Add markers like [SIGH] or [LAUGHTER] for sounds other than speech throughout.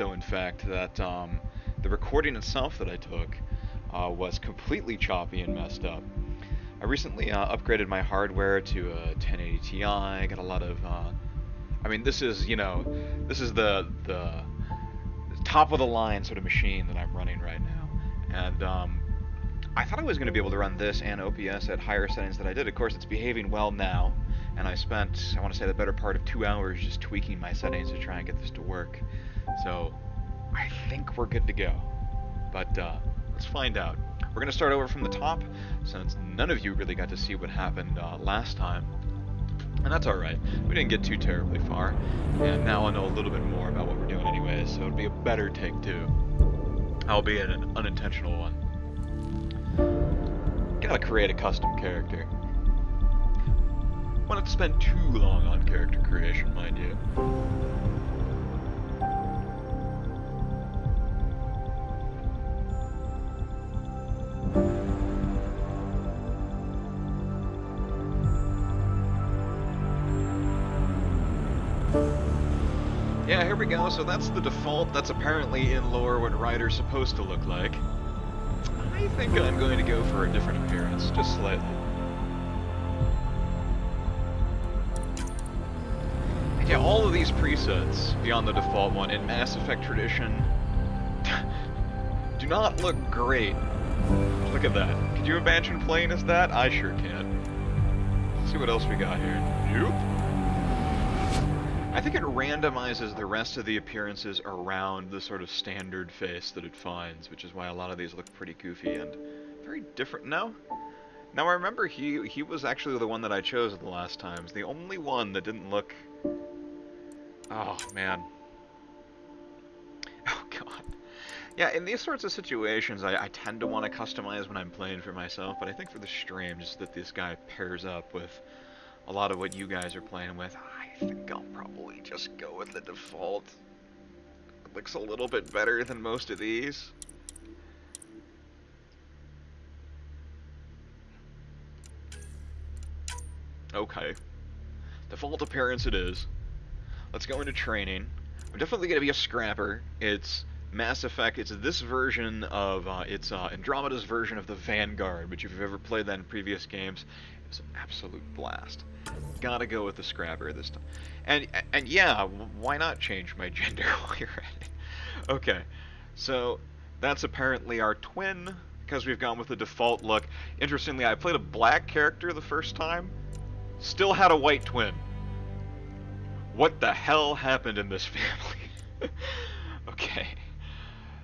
so, in fact, that um, the recording itself that I took uh, was completely choppy and messed up. I recently uh, upgraded my hardware to a 1080 Ti. Got a lot of, uh, I mean, this is you know, this is the the top of the line sort of machine that I'm running right now, and um, I thought I was going to be able to run this and OBS at higher settings than I did. Of course, it's behaving well now, and I spent, I want to say, the better part of two hours just tweaking my settings to try and get this to work. So, I think we're good to go. But uh, let's find out. We're going to start over from the top, since none of you really got to see what happened uh, last time. And that's alright. We didn't get too terribly far. And now I know a little bit more about what we're doing anyways, so it'll be a better take two. Albeit an unintentional one. Gotta create a custom character. Want to spend too long on character creation, mind you. Go. So that's the default. That's apparently in lore what Ryder's supposed to look like. I think I'm going to go for a different appearance, just slightly. Yeah, all of these presets, beyond the default one, in Mass Effect tradition, [LAUGHS] do not look great. Look at that. Could you imagine playing as that? I sure can. Let's see what else we got here. Nope. I think it randomizes the rest of the appearances around the sort of standard face that it finds, which is why a lot of these look pretty goofy and very different. No? Now I remember he he was actually the one that I chose the last times. The only one that didn't look... Oh, man. [LAUGHS] Oh, God. Yeah, in these sorts of situations, I, I tend to want to customize when I'm playing for myself, but I think for the stream, just that this guy pairs up with a lot of what you guys are playing with, think I'll probably just go with the default. It looks a little bit better than most of these. Okay. Default appearance it is. Let's go into training. I'm definitely going to be a scrapper. It's Mass Effect. It's this version of, uh, it's uh, Andromeda's version of the Vanguard, which if you've ever played that in previous games, was an absolute blast. Gotta go with the scrapper this time. And, and yeah, why not change my [LAUGHS] gender while you're at it? Okay, so that's apparently our twin, because we've gone with the default look. Interestingly, I played a black character the first time, still had a white twin. What the hell happened in this [LAUGHS] family? okay.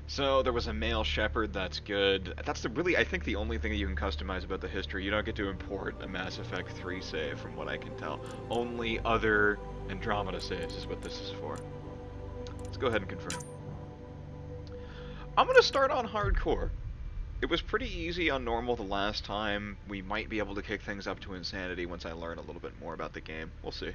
So there was a male shepherd. that's good. That's the really, I think, the only thing that you can customize about the history. You don't get to import a Mass Effect 3 save, from what I can tell. Only other Andromeda saves is what this is for. Let's go ahead and confirm. I'm going to start on hardcore. It was pretty easy on normal the last time. We might be able to kick things up to insanity once I learn a little bit more about the game. We'll see.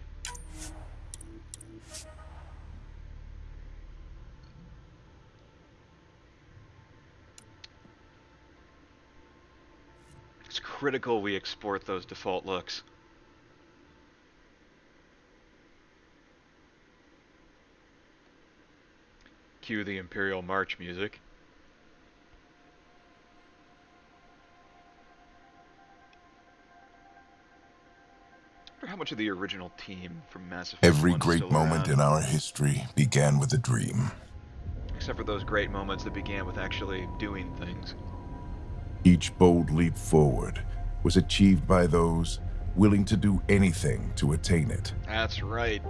It's critical we export those default looks. Cue the Imperial March music. how much of the original team from Mass Effect Every great moment around. in our history began with a dream. Except for those great moments that began with actually doing things. Each bold leap forward was achieved by those willing to do anything to attain it. That's right.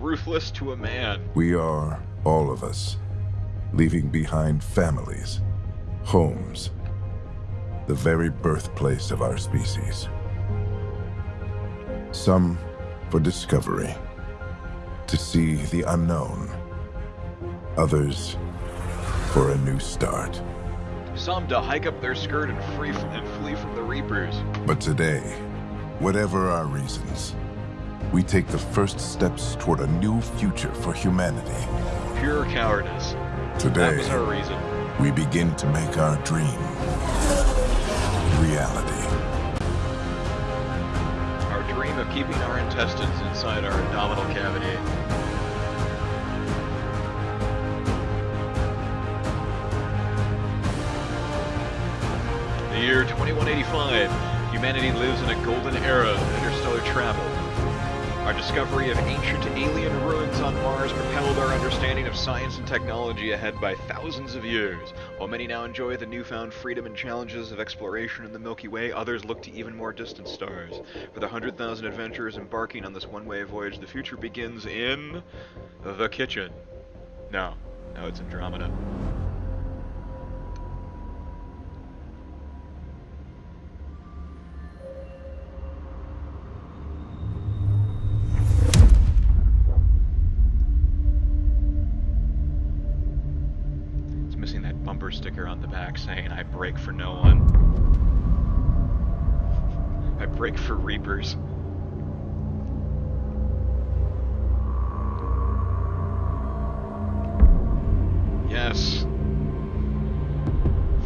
Ruthless to a man. We are, all of us, leaving behind families, homes, the very birthplace of our species. Some for discovery, to see the unknown. Others for a new start. Some to hike up their skirt and free from, and flee from the Reapers. But today, whatever our reasons, we take the first steps toward a new future for humanity. Pure cowardice. Today, That was our reason. we begin to make our dream reality. Our dream of keeping our intestines inside our abdominal cavity. Year 2185, humanity lives in a golden era of interstellar travel. Our discovery of ancient alien ruins on Mars propelled our understanding of science and technology ahead by thousands of years. While many now enjoy the newfound freedom and challenges of exploration in the Milky Way, others look to even more distant stars. For the 100,000 adventurers embarking on this one-way voyage, the future begins in... the kitchen. No, no, it's Andromeda. Saying, I break for no one. [LAUGHS] I break for Reapers. Yes.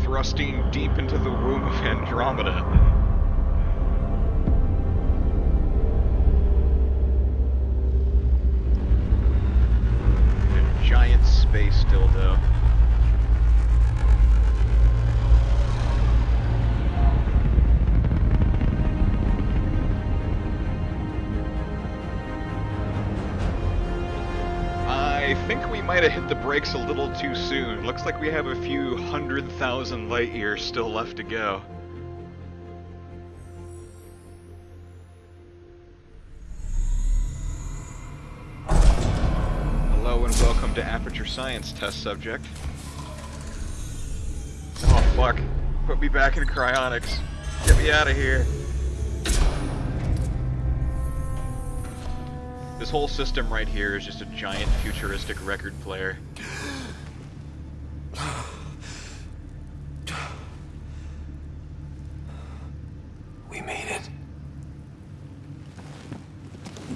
Thrusting deep into the womb of Andromeda. Giant space dildo. Might have hit the brakes a little too soon. Looks like we have a few hundred thousand light years still left to go. Hello and welcome to Aperture Science Test Subject. Oh fuck. Put me back in cryonics. Get me out of here. This whole system right here is just a giant futuristic record player. We made it.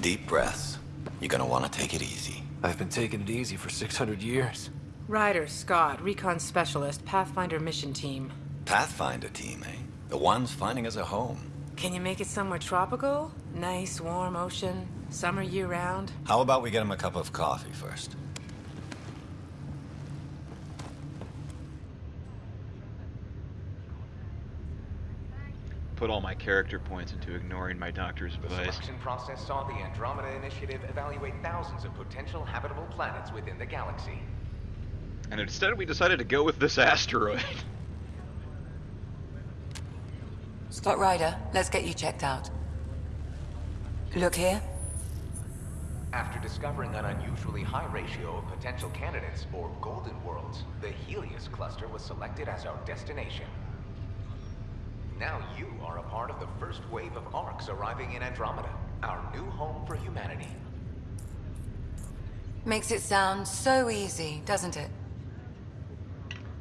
Deep breaths. You're gonna want to take it easy. I've been taking it easy for 600 years. Ryder, Scott, Recon Specialist, Pathfinder Mission Team. Pathfinder team, eh? The ones finding us a home. Can you make it somewhere tropical? Nice, warm ocean, summer year-round? How about we get him a cup of coffee first? Put all my character points into ignoring my doctor's advice. The selection process saw the Andromeda Initiative evaluate thousands of potential habitable planets within the galaxy. And instead we decided to go with this asteroid. [LAUGHS] Scott Ryder, let's get you checked out. Look here. After discovering an unusually high ratio of potential candidates, or Golden Worlds, the Helios cluster was selected as our destination. Now you are a part of the first wave of ARCs arriving in Andromeda, our new home for humanity. Makes it sound so easy, doesn't it?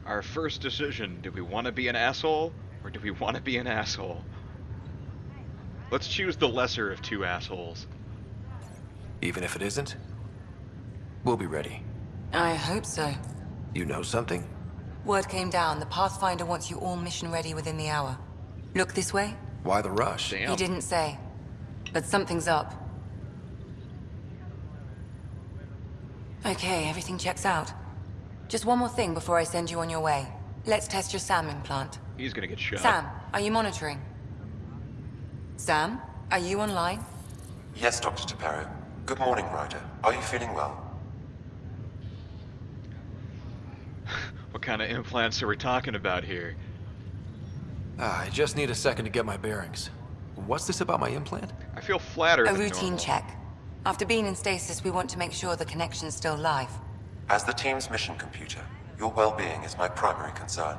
Our first decision, do we want to be an asshole, or do we want to be an asshole? Let's choose the lesser of two assholes. Even if it isn't, we'll be ready. I hope so. You know something? Word came down. The Pathfinder wants you all mission ready within the hour. Look this way? Why the rush? Damn. He didn't say. But something's up. Okay, everything checks out. Just one more thing before I send you on your way. Let's test your SAM implant. He's gonna get shot. Sam, are you monitoring? Sam, are you online? Yes, Dr. T'Perro. Good morning, Ryder. Are you feeling well? [LAUGHS] what kind of implants are we talking about here? Ah, I just need a second to get my bearings. What's this about my implant? I feel flattered. A than routine normal. check. After being in stasis, we want to make sure the connection's still live. As the team's mission computer, your well-being is my primary concern.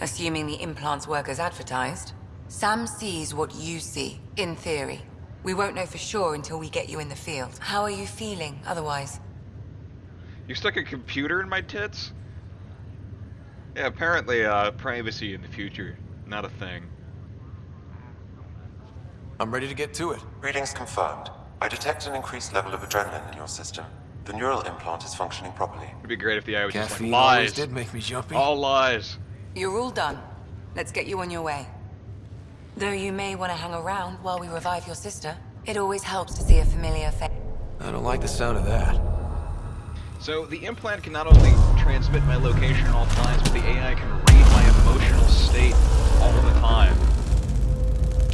Assuming the implants work as advertised. Sam sees what you see, in theory. We won't know for sure until we get you in the field. How are you feeling, otherwise? You stuck a computer in my tits? Yeah, apparently, uh, privacy in the future, not a thing. I'm ready to get to it. Readings confirmed. I detect an increased level of adrenaline in your system. The neural implant is functioning properly. It'd be great if the eye was just Caffeine like lies. did make me jumpy. All lies. You're all done. Let's get you on your way. Though you may want to hang around while we revive your sister, it always helps to see a familiar face. I don't like the sound of that. So the implant can not only transmit my location at all times, but the AI can read my emotional state all the time.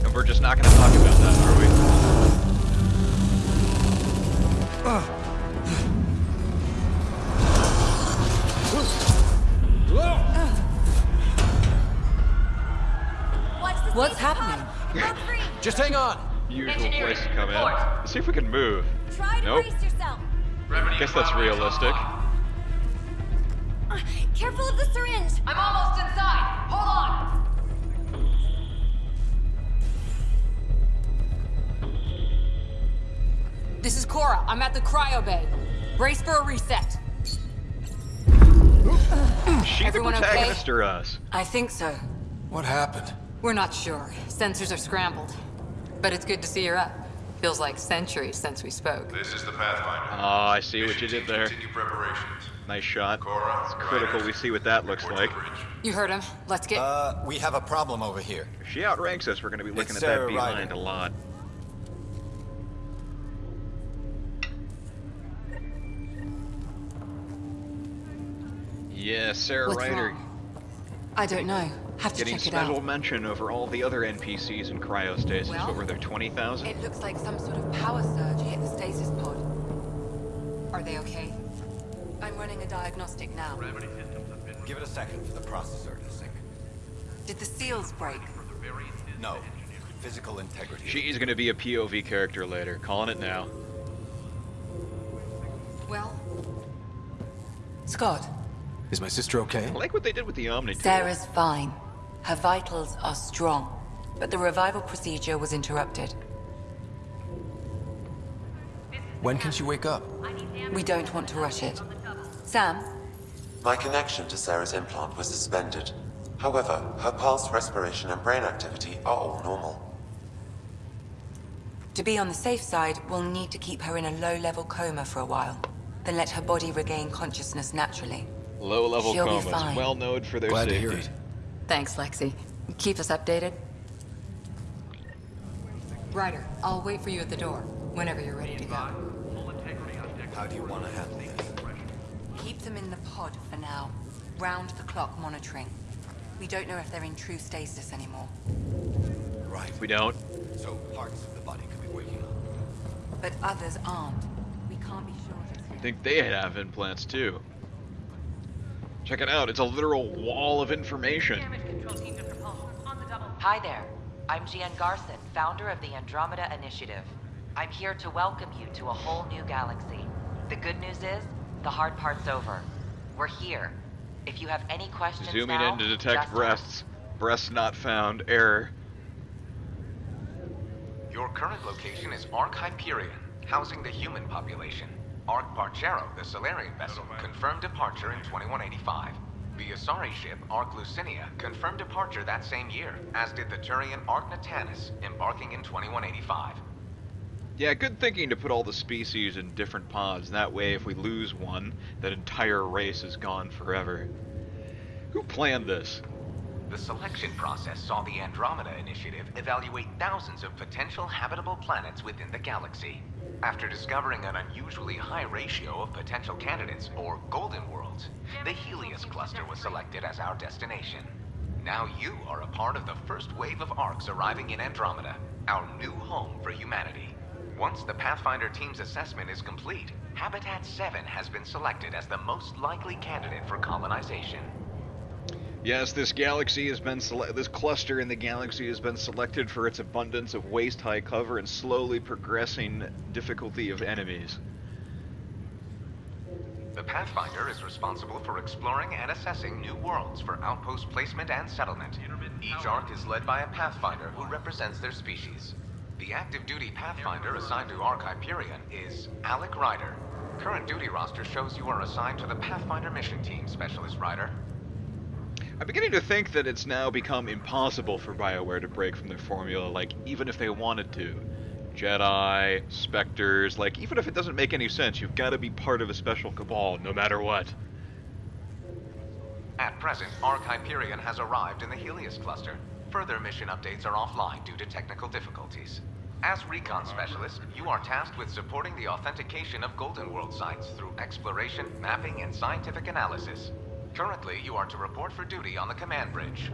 And we're just not going to talk about that, are we? What's happening? Just hang on. Usual place to come in. Let's see if we can move. Try to Nope. brace yourself. Guess that's realistic. Uh, careful of the syringe. I'm almost inside. Hold on. This is Cora. I'm at the cryo bay. Brace for a reset. She the Everyone okay? protagonist or us? I think so. What happened? We're not sure. Sensors are scrambled. But it's good to see you're up. Feels like centuries since we spoke. This is the Pathfinder. Oh, I see what you did there. Continue preparations. Nice shot. Cora, It's critical Ryder, we see what that looks like. bridge. You heard him. Let's get. Uh, we have a problem over here. If she outranks us, we're going to be looking It's at that Sarah behind Ryder. a lot. Yeah, Sarah What's Ryder wrong? I don't know. Have to getting check it special out. mention over all the other NPCs in cryostasis. Well, what were there, 20,000? It looks like some sort of power surge hit the stasis pod. Are they okay? I'm running a diagnostic now. Give it a second for the processor to sync. Did the seals break? No. Physical integrity. She's going to be a POV character later. Calling it now. Well. Scott, Is my sister okay? I like what they did with the Omni tool. Sarah's fine. Her vitals are strong, but the revival procedure was interrupted. When can she wake up? We don't want to rush it. Sam, My connection to Sarah's implant was suspended. However, her pulse, respiration, and brain activity are all normal. to be on the safe side, we'll need to keep her in a low-level coma for a while. Then let her body regain consciousness naturally. Low level She'll be comas, fine. well known for their Glad to hear it. Thanks, Lexi. Keep us updated. Ryder, I'll wait for you at the door, whenever you're ready to go. How do you want to handle this? Keep them in the pod for now. Round the clock monitoring. We don't know if they're in true stasis anymore. Right. We don't, So parts of the body could be waking up. But others aren't. We can't be sure just I think they have implants too. Check it out, it's a literal wall of information. Hi there. I'm Jien Garson, founder of the Andromeda Initiative. I'm here to welcome you to a whole new galaxy. The good news is, the hard part's over. We're here. If you have any questions Zooming now, in to detect just breasts. Breasts not found. Error. Your current location is Ark Hyperion, housing the human population. Ark Paarchero, the Salarian vessel, confirmed departure in 2185. The Asari ship, Ark Leusinia, confirmed departure that same year, as did the Turian Ark Natanus, embarking in 2185. Yeah, good thinking to put all the species in different pods. That way, if we lose one, that entire race is gone forever. Who planned this? The selection process saw the Andromeda Initiative evaluate thousands of potential habitable planets within the galaxy. After discovering an unusually high ratio of potential candidates, or golden worlds, the Helios cluster was selected as our destination. Now you are a part of the first wave of arks arriving in Andromeda, our new home for humanity. Once the Pathfinder team's assessment is complete, Habitat 7 has been selected as the most likely candidate for colonization. Yes, this galaxy has been this cluster in the galaxy has been selected for its abundance of waist-high cover and slowly progressing difficulty of enemies. The Pathfinder is responsible for exploring and assessing new worlds for outpost placement and settlement. Each ark is led by a Pathfinder who represents their species. The active duty Pathfinder assigned to Ark Hyperion is Alec Ryder. Current duty roster shows you are assigned to the Pathfinder mission team, Specialist Ryder. I'm beginning to think that it's now become impossible for BioWare to break from their formula, like, even if they wanted to. Jedi, Spectres, like, even if it doesn't make any sense, you've got to be part of a special cabal, no matter what. At present, Ark Hyperion has arrived in the Helios cluster. Further mission updates are offline due to technical difficulties. As recon specialist, you are tasked with supporting the authentication of Golden World sites through exploration, mapping, and scientific analysis. Currently, you are to report for duty on the command bridge.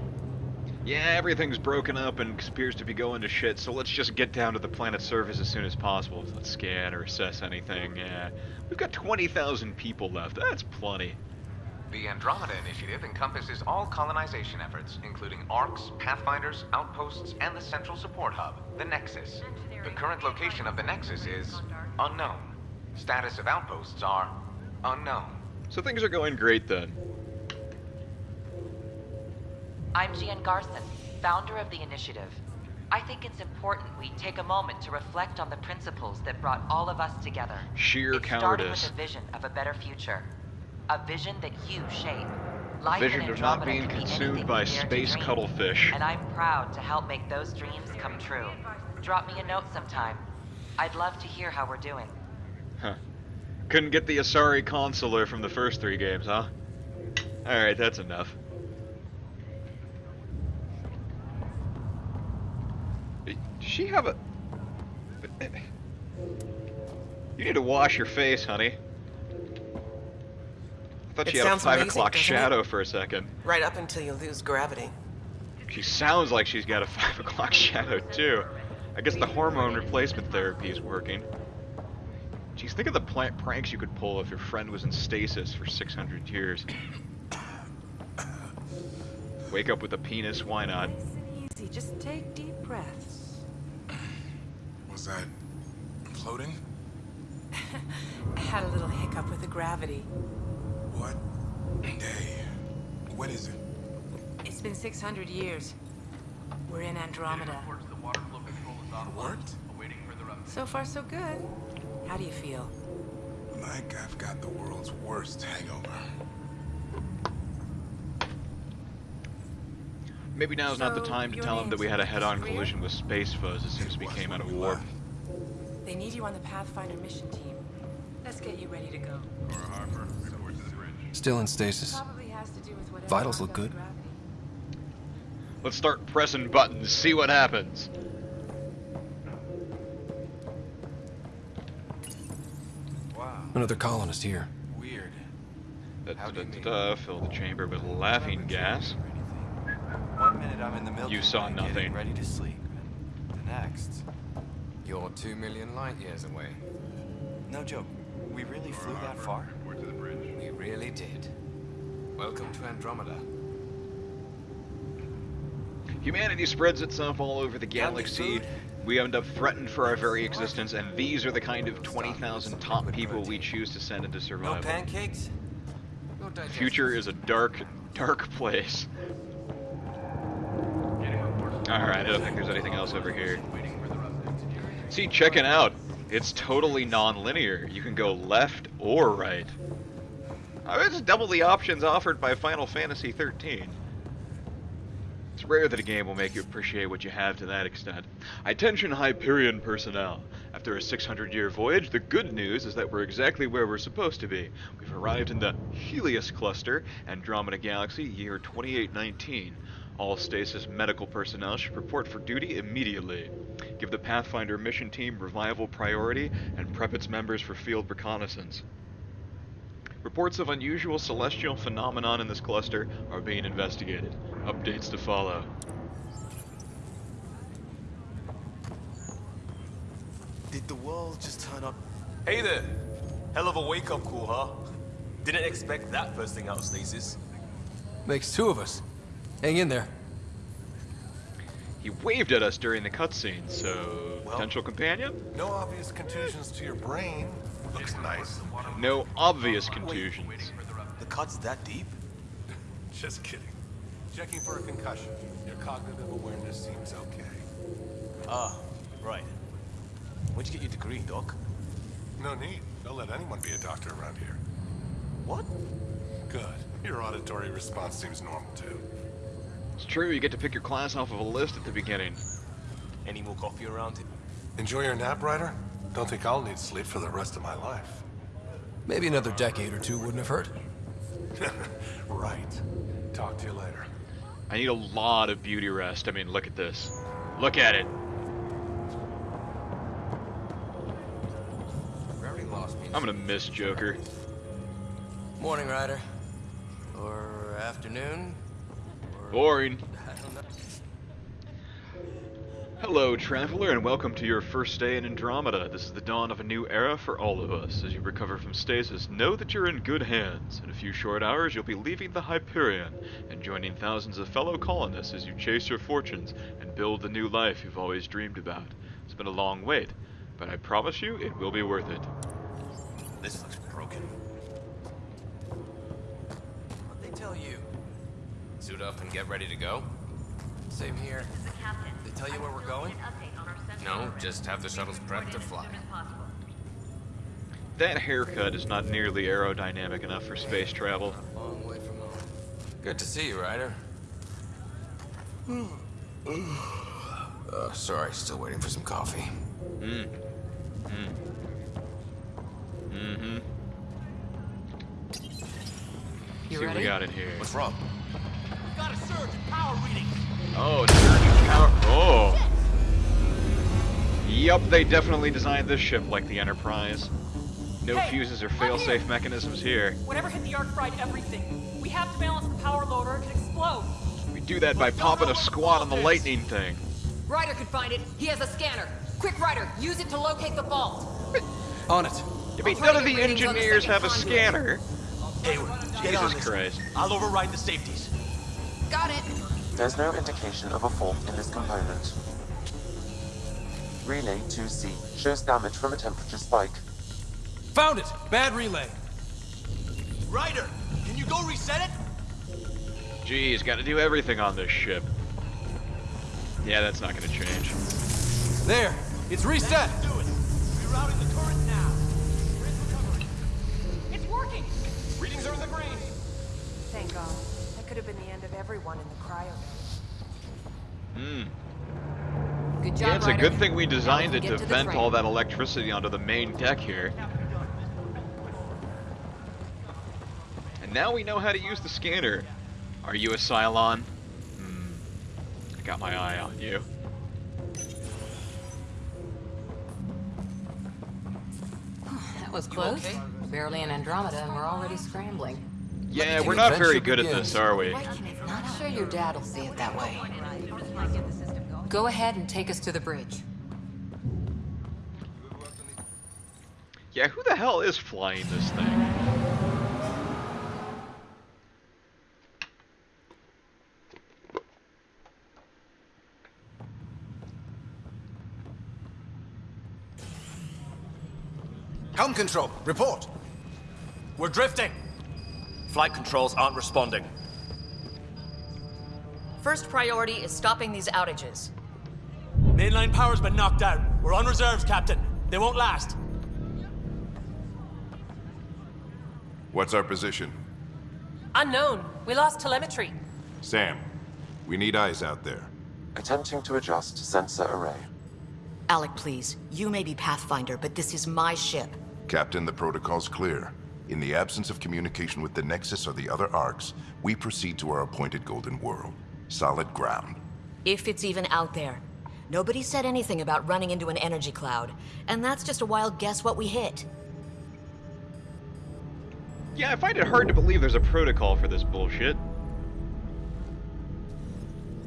Yeah, everything's broken up and appears to be going to shit, so let's just get down to the planet's surface as soon as possible. Let's scan or assess anything. Yeah. We've got 20,000 people left. That's plenty. The Andromeda Initiative encompasses all colonization efforts, including ARCs, Pathfinders, outposts, and the central support hub, the Nexus. The current location of the Nexus is unknown. Status of outposts are unknown. So things are going great then. I'm Jien Garson, founder of the initiative. I think it's important we take a moment to reflect on the principles that brought all of us together. Sheer it started cowardice. with a vision of a better future. A vision that you shape. Life Vision of not being can be consumed by you dare to space dream. cuttlefish. And I'm proud to help make those dreams come true. Drop me a note sometime. I'd love to hear how we're doing. Huh. Couldn't get the Asari consular from the first three games, huh? Alright, that's enough. Does she have a... You need to wash your face, honey. I thought It she had a 5 o'clock doesn't it? shadow for a second. Right up until you lose gravity. She sounds like she's got a [LAUGHS] 5 o'clock shadow, too. I guess the hormone replacement therapy is working. Geez, think of the plant pranks you could pull if your friend was in stasis for 600 years. Wake up with a penis, why not? Nice and easy. Just take deep breaths. Was that floating? I [LAUGHS] had a little hiccup with the gravity. What day? What is it? It's been 600 years. We're in Andromeda. It worked? So far, so good. How do you feel? Like I've got the world's worst hangover. Maybe now's not the time to tell him that we had a head-on collision with space fuzz as soon as we came out of we warp. They need you on the Pathfinder mission team. Let's get you ready to go. Still in stasis. Probably has to do with whatever Vitals look good. gravity. Let's start pressing buttons, see what happens. Another colonist here. Weird. Da, How da, da, da, fill the chamber with laughing gas. One minute I'm in the Milky You saw Way nothing. getting ready to sleep. The next. You're two million light years away. No joke. We really flew that far? We really did. Welcome to Andromeda. Humanity spreads itself all over the galaxy. We end up threatened for our very existence, and these are the kind of 20,000 top people we choose to send into survival. No pancakes? No The future is a dark, dark place. Alright, I don't think there's anything else over here. See, check it out. It's totally non-linear. You can go left or right. Uh, It's double the options offered by Final Fantasy XIII. It's rare that a game will make you appreciate what you have to that extent. Attention Hyperion personnel. After a 600-year voyage, the good news is that we're exactly where we're supposed to be. We've arrived in the Helios Cluster, Andromeda Galaxy, year 2819. All stasis medical personnel should report for duty immediately. Give the Pathfinder mission team revival priority and prep its members for field reconnaissance. Reports of unusual celestial phenomenon in this cluster are being investigated. Updates to follow. Did the world just turn up? Hey there! Hell of a wake-up call, huh? Didn't expect that first thing out of stasis. Makes two of us. Hang in there. He waved at us during the cutscene, so potential companion? No obvious contusions to your brain. Looks nice. No obvious contusions. The cut's that deep? Just kidding. Checking for a concussion. Your cognitive awareness seems okay. Ah, right. Where'd you get your degree, Doc? No need. Don't let anyone be a doctor around here. What? Good. Your auditory response seems normal too. It's true, you get to pick your class off of a list at the beginning. Any more coffee around? Enjoy your nap, Ryder? Don't think I'll need sleep for the rest of my life. Maybe another decade or two wouldn't have hurt. [LAUGHS] right. Talk to you later. I need a lot of beauty rest. I mean, look at this. Look at it. I'm gonna miss Joker. Morning, Ryder. Or afternoon, Boring. Hello, traveler, and welcome to your first day in Andromeda. This is the dawn of a new era for all of us. As you recover from stasis, know that you're in good hands. In a few short hours, you'll be leaving the Hyperion and joining thousands of fellow colonists as you chase your fortunes and build the new life you've always dreamed about. It's been a long wait, but I promise you it will be worth it. This looks broken. Suit up and get ready to go? Same here. They tell you where we're going? No, just have the shuttles prepped to fly. That haircut is not nearly aerodynamic enough for space travel. Long way from home. Good to see you, Ryder. uh, sorry, still waiting for some coffee. Mm. Mm. Mm-hmm. You See what ready? we got in here. What's wrong? Oh, surge power. Oh. Yup, they definitely designed this ship like the Enterprise. No Hey, fuses or I'm fail-safe mechanisms here. Whatever hit the ark fried everything. We have to balance the power load or it could explode. We do that by popping a squat on the lightning thing. Ryder could find it. He has a scanner. Quick, Ryder, use it to locate the vault. [LAUGHS] On it. I mean, none of the get readings on the engineers have a conduit. scanner. Hayward, Jesus. Christ. I'll override the safeties. Got it. There's no indication of a fault in this component. Relay 2C shows damage from a temperature spike. Found it! Bad relay. Ryder, can you go reset it? Geez, gotta do everything on this ship. Yeah, that's not gonna change. There! It's reset! Do it. Rerouting the current now. Grid recovery. It's working! Readings are in the green. Thank God. That could have been the end of everyone in the cryo. Hmm. Good job, Yeah, it's a good thing we designed it to to vent train. all that electricity onto the main deck here. And now we know how to use the scanner. Are you a Cylon? Hmm. I got my eye on you. [SIGHS] That was close. Barely in Andromeda, and we're already scrambling. Yeah, we're not very good at this, are we? Not sure your dad will see it that way. Go ahead and take us to the bridge. Yeah, who the hell is flying this thing? Helm control, report. We're drifting. Flight controls aren't responding. First priority is stopping these outages. Mainline power's been knocked out. We're on reserves, Captain. They won't last. What's our position? Unknown. We lost telemetry. Sam, we need eyes out there. Attempting to adjust sensor array. Alec, please. You may be Pathfinder, but this is my ship. Captain, the protocol's clear. In the absence of communication with the Nexus or the other arks, we proceed to our appointed Golden World. Solid ground. If it's even out there. Nobody said anything about running into an energy cloud, and that's just a wild guess what we hit. Yeah, I find it hard to believe there's a protocol for this bullshit.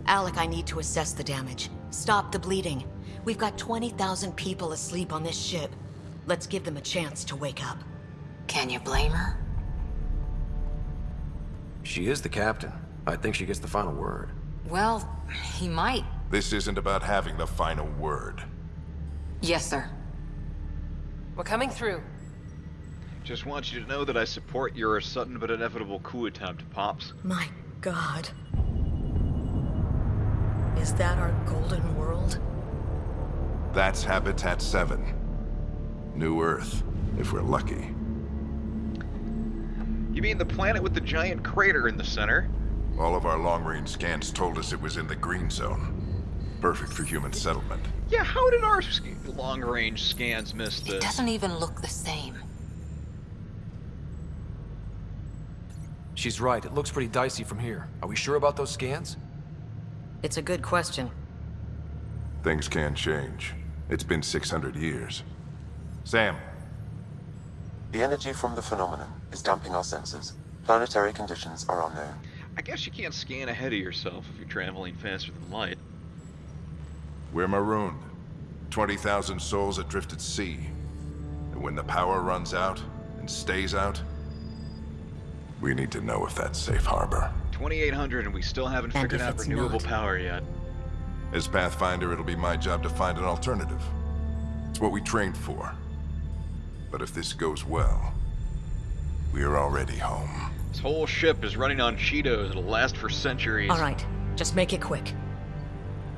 Alec, I need to assess the damage. Stop the bleeding. We've got 20,000 people asleep on this ship. Let's give them a chance to wake up. Can you blame her? She is the captain. I think she gets the final word. Well, he might. This isn't about having the final word. Yes, sir. We're coming through. Just want you to know that I support your sudden but inevitable coup attempt, Pops. My god. Is that our golden world? That's Habitat 7. New Earth, if we're lucky. You mean the planet with the giant crater in the center? All of our long-range scans told us it was in the green zone. Perfect for human settlement. Yeah, how did our long-range scans miss this? It this? doesn't even look the same. She's right. It looks pretty dicey from here. Are we sure about those scans? It's a good question. Things can change. It's been 600 years. Sam, The energy from the phenomenon is damping our senses. Planetary conditions are unknown. I guess you can't scan ahead of yourself if you're traveling faster than light. We're marooned. 20,000 souls adrift at sea. And when the power runs out, and stays out, we need to know if that's safe harbor. 2800 and we still haven't And figured out it's renewable not? power yet. As Pathfinder, it'll be my job to find an alternative. It's what we trained for. But if this goes well, we are already home. This whole ship is running on Cheetos. It'll last for centuries. All right, just make it quick.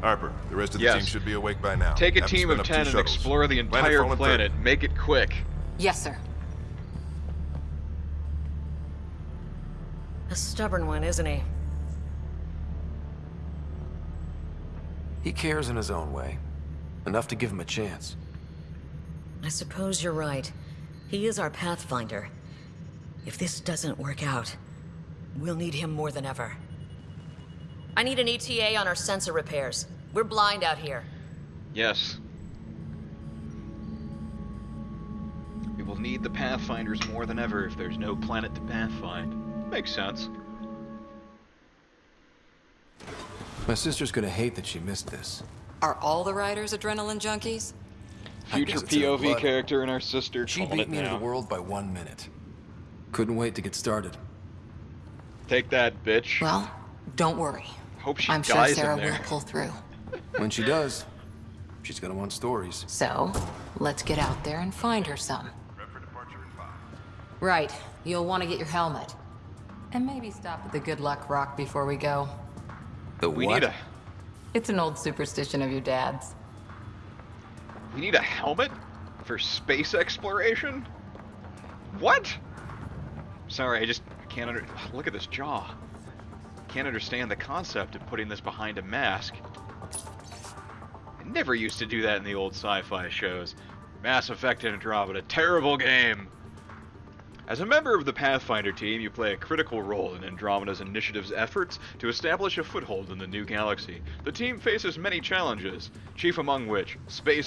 Harper, the rest of the Yes. team should be awake by now. Take a Have team of 10 and shuttles. explore the entire Planetfall and planet. Make it quick. Yes, sir. A stubborn one, isn't he? He cares in his own way. Enough to give him a chance. I suppose you're right. He is our Pathfinder. If this doesn't work out, we'll need him more than ever. I need an ETA on our sensor repairs. We're blind out here. Yes. We will need the Pathfinders more than ever if there's no planet to pathfind. Makes sense. My sister's gonna hate that she missed this. Are all the riders adrenaline junkies? Future guess it's in her POV character and our sister. She beat it me into the world by one minute. Couldn't wait to get started. Take that, bitch. Well, don't worry. Hope she I'm sure Sarah in there. will pull through. [LAUGHS] When she does, she's gonna want stories. So, let's get out there and find her some. Right. You'll want to get your helmet. And maybe stop at the Good Luck Rock before we go. The We what? need a It's an old superstition of your dad's. we need a helmet for space exploration. What? Sorry, I just can't under. [SIGHS] Look at this jaw. Can't understand the concept of putting this behind a mask. I never used to do that in the old sci-fi shows. Mass Effect Andromeda, terrible game. As a member of the Pathfinder team, you play a critical role in Andromeda's initiative's efforts to establish a foothold in the new galaxy. The team faces many challenges, chief among which space